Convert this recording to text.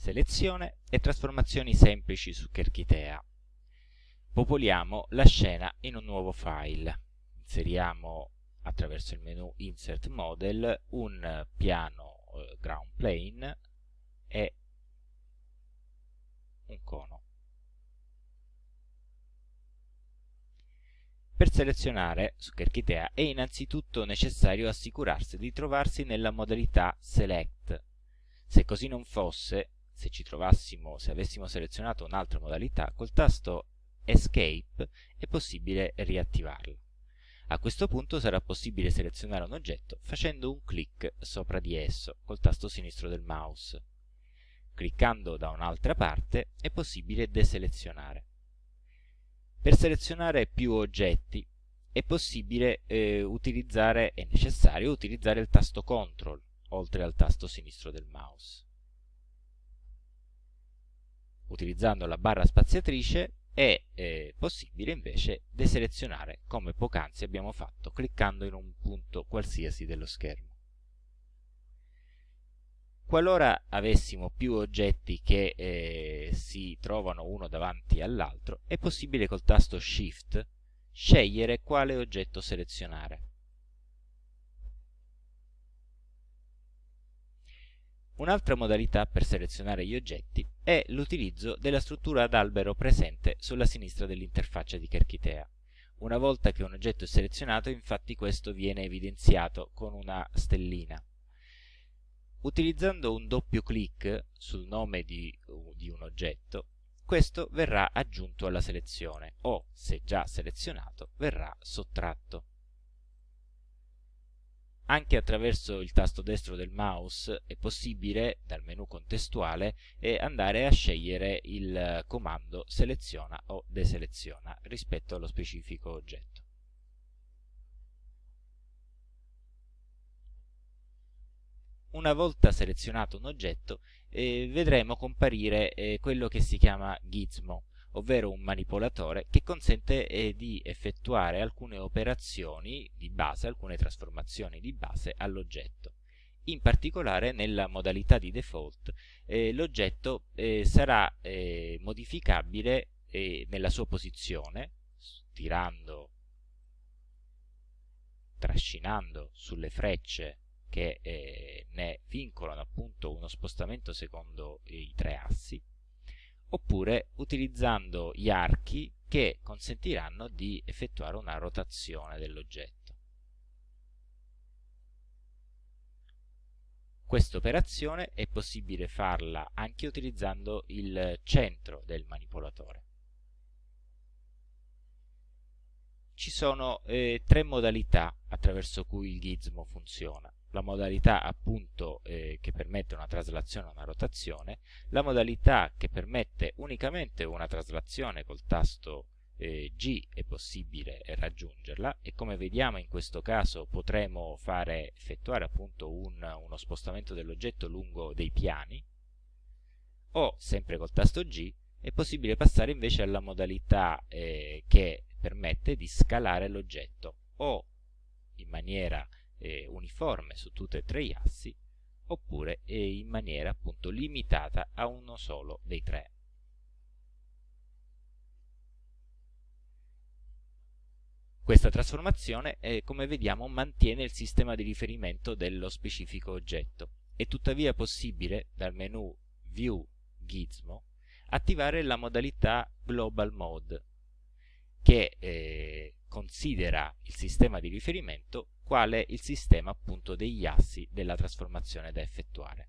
selezione e trasformazioni semplici su Kerchitea. Popoliamo la scena in un nuovo file. Inseriamo attraverso il menu Insert Model un piano eh, ground plane e un cono. Per selezionare su Kerchitea è innanzitutto necessario assicurarsi di trovarsi nella modalità Select. Se così non fosse, se ci trovassimo, se avessimo selezionato un'altra modalità, col tasto Escape è possibile riattivarla. A questo punto sarà possibile selezionare un oggetto facendo un clic sopra di esso col tasto sinistro del mouse. Cliccando da un'altra parte è possibile deselezionare. Per selezionare più oggetti è possibile eh, utilizzare, è necessario utilizzare il tasto CTRL oltre al tasto sinistro del mouse utilizzando la barra spaziatrice è eh, possibile invece deselezionare come poc'anzi abbiamo fatto cliccando in un punto qualsiasi dello schermo. Qualora avessimo più oggetti che eh, si trovano uno davanti all'altro, è possibile col tasto Shift scegliere quale oggetto selezionare. Un'altra modalità per selezionare gli oggetti è l'utilizzo della struttura ad albero presente sulla sinistra dell'interfaccia di Kerchitea. Una volta che un oggetto è selezionato, infatti questo viene evidenziato con una stellina. Utilizzando un doppio clic sul nome di, di un oggetto, questo verrà aggiunto alla selezione o, se già selezionato, verrà sottratto. Anche attraverso il tasto destro del mouse è possibile, dal menu contestuale, eh, andare a scegliere il comando seleziona o deseleziona rispetto allo specifico oggetto. Una volta selezionato un oggetto, eh, vedremo comparire eh, quello che si chiama gizmo, ovvero un manipolatore che consente eh, di effettuare alcune operazioni di base, alcune trasformazioni di base all'oggetto. In particolare nella modalità di default eh, l'oggetto eh, sarà eh, modificabile eh, nella sua posizione, tirando, trascinando sulle frecce che eh, ne vincolano appunto uno spostamento secondo i tre assi, oppure utilizzando gli archi che consentiranno di effettuare una rotazione dell'oggetto. Questa operazione è possibile farla anche utilizzando il centro del manipolatore. Ci sono eh, tre modalità attraverso cui il gizmo funziona la modalità appunto eh, che permette una traslazione o una rotazione, la modalità che permette unicamente una traslazione col tasto eh, G è possibile raggiungerla e come vediamo in questo caso potremo fare, effettuare appunto un, uno spostamento dell'oggetto lungo dei piani o sempre col tasto G è possibile passare invece alla modalità eh, che permette di scalare l'oggetto o in maniera eh, uniforme su tutti e tre gli assi oppure eh, in maniera appunto limitata a uno solo dei tre. Questa trasformazione, eh, come vediamo, mantiene il sistema di riferimento dello specifico oggetto. È tuttavia possibile, dal menu View Gizmo, attivare la modalità Global Mode, che eh, considera il sistema di riferimento quale il sistema appunto degli assi della trasformazione da effettuare.